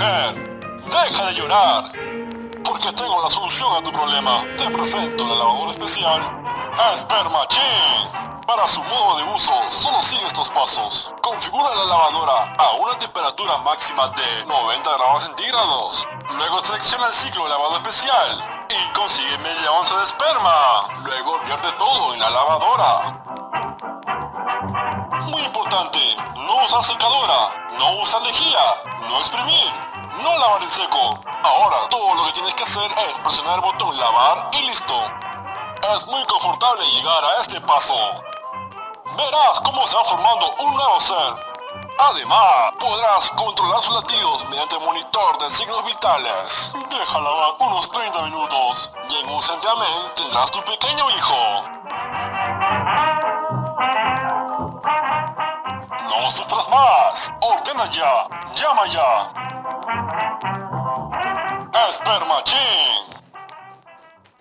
deja de llorar. Porque tengo la solución a tu problema. Te presento la lavadora especial Spermachine. Para su modo de uso, solo sigue estos pasos. Configura la lavadora a una temperatura máxima de 90 grados centígrados. Luego selecciona el ciclo de lavado especial y consigue media onza de esperma. Luego vierte todo en la lavadora. No usar secadora, no usar lejía, no exprimir, no lavar en seco. Ahora todo lo que tienes que hacer es presionar el botón lavar y listo. Es muy confortable llegar a este paso. Verás cómo se va formando un nuevo ser. Además, podrás controlar sus latidos mediante monitor de signos vitales. Deja lavar unos 30 minutos y en un santiamén tendrás tu pequeño hijo. Sufras más. Ordena ya. Llama ya. Espermachín.